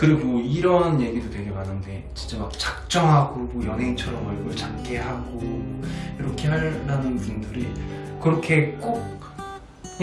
그리고 이런 얘기도 되게 많은데 진짜 막 작정하고 뭐 연예인처럼 얼굴 작게 하고 이렇게 하려는 분들이 그렇게 꼭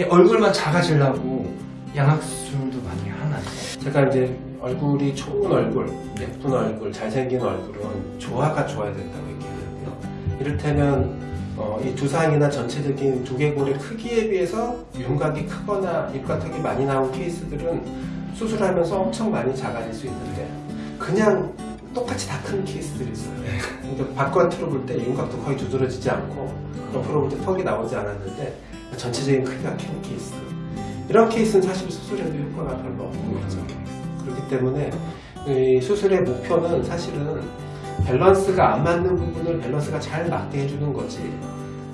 얼굴만 작아지려고 양악수술도 많이 하나요? 제가 이제 얼굴이 좋은 얼굴, 예쁜 얼굴, 잘생긴 얼굴은 조화가 좋아야 된다고 얘기하는데요. 이를테면 어, 이 두상이나 전체적인 두개골의 크기에 비해서 윤곽이 크거나 입가턱이 많이 나온 케이스들은 수술하면서 엄청 많이 작아질 수 있는데 그냥 똑같이 다 큰 케이스들이 있어요. 근데 바깥으로 볼 때 윤곽도 거의 두드러지지 않고 옆으로 볼 때 턱이 나오지 않았는데 전체적인 크기가 큰 케이스. 이런 케이스는 사실 수술해도 효과가 별로 없는 거죠. 그렇기 때문에 이 수술의 목표는 사실은 밸런스가 안 맞는 부분을 밸런스가 잘 맞게 해주는 거지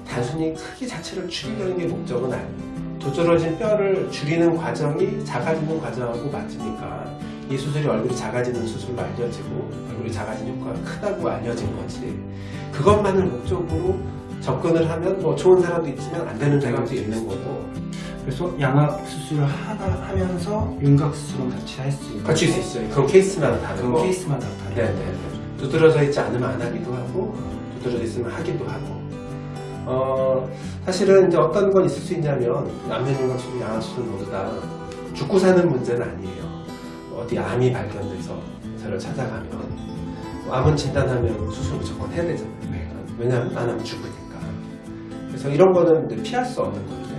단순히 크기 자체를 줄이려는 게 목적은 아니에요. 두드러진 뼈를 줄이는 과정이 작아지는 과정하고 맞으니까 이 수술이 얼굴이 작아지는 수술로 알려지고 얼굴이 작아지는 효과가 크다고 알려진 거지 그것만을 목적으로 접근을 하면 뭐 좋은 사람도 있지만 안 되는 사람도 있는 거고 그래서 양악 수술을 하다 하면서 윤곽 수술은 같이 할 수 있고 갖출 수 있어요. 그건 케이스마다 그건 다르고 케이스마다 다르고 네네. 두드러져 있지 않으면 안 하기도 하고, 두드러져 있으면 하기도 하고. 어, 사실은 이제 어떤 건 있을 수 있냐면, 남편윤곽수술, 양악수술 모두 다 죽고 사는 문제는 아니에요. 어디 암이 발견돼서 저를 찾아가면, 암은 진단하면 수술 무조건 해야 되잖아요. 네. 왜냐하면 안 하면 죽으니까. 그래서 이런 거는 이제 피할 수 없는 건데,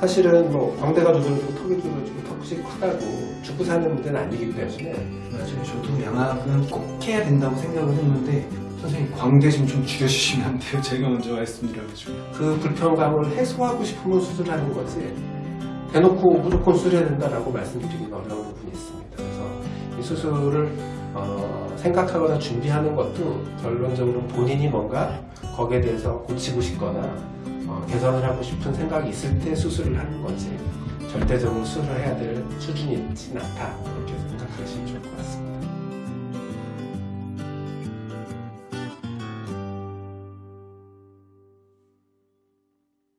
사실은 뭐 광대가 두드러지고 턱이 두드러지고 턱이 크다고 죽고 사는 문제는 아니기 때문에 맞아요. 저도 양악은 꼭 해야 된다고 생각을 했는데 선생님 광대 좀 좀 줄여주시면 안 돼요? 제가 먼저 말씀드려가지고 그 불편감을 해소하고 싶으면 수술하는 거지. 대놓고 무조건 수술해야 된다라고 말씀드리기는 어려운 부분이 있습니다. 그래서 이 수술을 어, 생각하거나 준비하는 것도 결론적으로 본인이 뭔가 거기에 대해서 고치고 싶거나 어, 개선을 하고 싶은 생각이 있을 때 수술을 하는 거지. 절대적으로 수술을 해야 될 수준이 있지는 않다. 그렇게 생각하시면